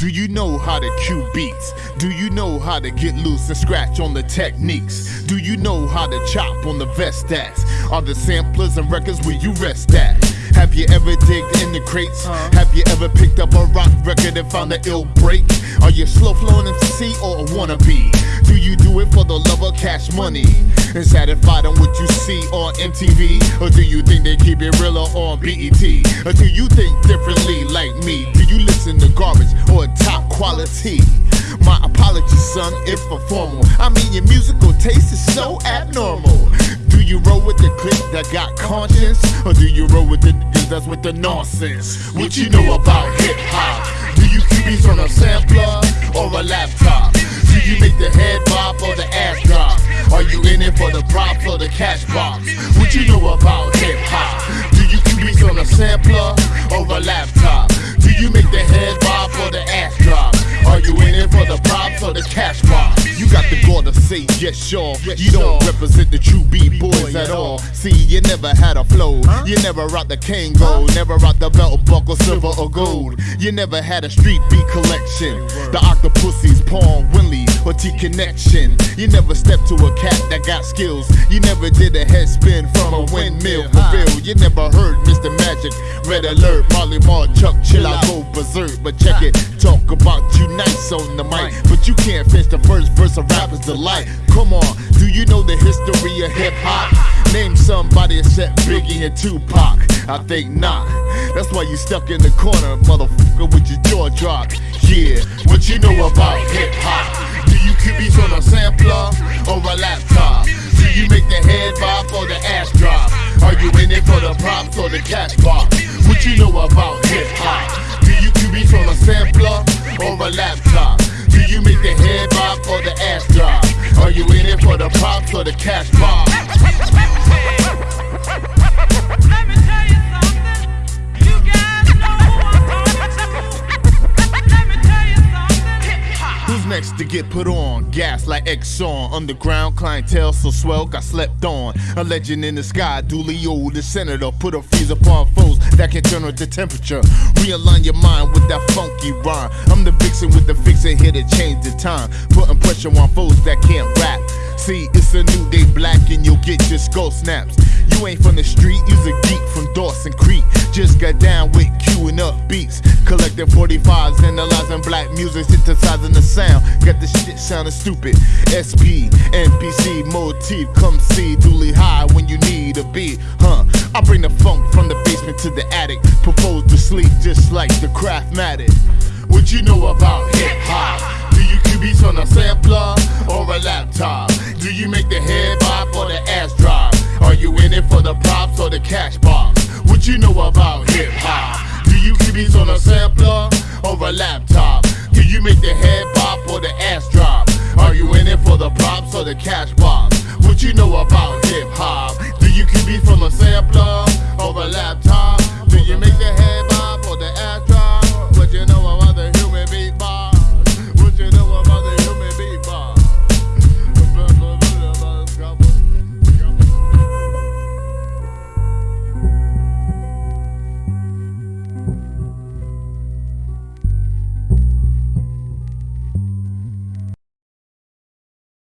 Do you know how to cue beats? Do you know how to get loose and scratch on the techniques? Do you know how to chop on the Vestax? Are the samplers and records where you rest at? Have you ever digged in the crates? Have you ever picked up a rock record and found an ill break? Are you slow flowing MC or a wannabe? Do you do it for the love of cash money? And satisfied on what you see on MTV? Or do you think they keep it realer on BET? Or do you think differently like me? Do you listen to garbage or top quality? My apologies, son, if a formal. I mean, your musical taste is so abnormal. Do you roll clique that got conscience? Or do you roll with the niggas that's with the nonsense? What you know about hip hop? Do you keep beats on a sampler or a laptop? Do you make the head bob or the ass drop? Are you in it for the props or the cash box? What you know about hip hop? Do you keep beats on a sampler or a laptop? Do you make the head bob or the ass drop? Are you in it for the props or the cash box? You got the gall to say yes, sure. You don't represent the true B-boys at all. See, you never had a flow. You never rocked the Kangol, never rocked the belt buckle, silver or gold. You never had a street beat collection. The Octopussies, Paul Winley, or T Connection. You never stepped to a cat that got skills. You never did a head spin from a windmill. For real, you never heard Mr. Magic, Red Alert, Marley Marl, Chuck, chill, I go berserk. But check it, talk about you nice on the mic, but you can't finish the first verse of rapper's delight. Come on, do you know the history of hip hop? Name somebody except Biggie and Tupac. I think not. That's why you stuck in the corner, motherfucker, with your jaw dropped. Yeah, what you know about hip hop? Do you beats on a sampler or a laptop? Do you make the head bob or the ass drop? Are you in it for the props or the cash box? What you know about hip hop? Do you beats on a sampler or a laptop? Do you make the head bob or the for the props or the cash box? Let me tell you something. You guys know who I'm talking to. Let me tell you something. Who's next to get put on? Gas like Exxon. Underground clientele so swell, got slept on. A legend in the sky, duly old. The senator put a freeze upon foes that can turn up the temperature. Realign your mind with that funky rhyme. I'm the vixen with the fixin' here to change the time. Putting pressure on foes that can't rap. See, it's a new day black and you'll get your skull snaps. You ain't from the street, you's a geek from Dawson Creek. Just got down with queuing up beats. Collecting 45s, analyzing black music, synthesizing the sound. Got the shit sounding stupid. SP, MPC, motif, come see. Duly high when you need a beat, huh? I bring the funk from the basement to the attic. Propose to sleep just like the craft craftmatic. What you know about hip hop? Do you beats on a sampler make the head bob or the ass drop? Are you in it for the props or the cash box? What you know about hip hop? Do you cue beats on a sampler or a laptop? Do you make the head bob or the ass drop? Are you in it for the props or the cash box? What you know about hip hop? Do you cue beats from a sampler or a laptop? Do you make the?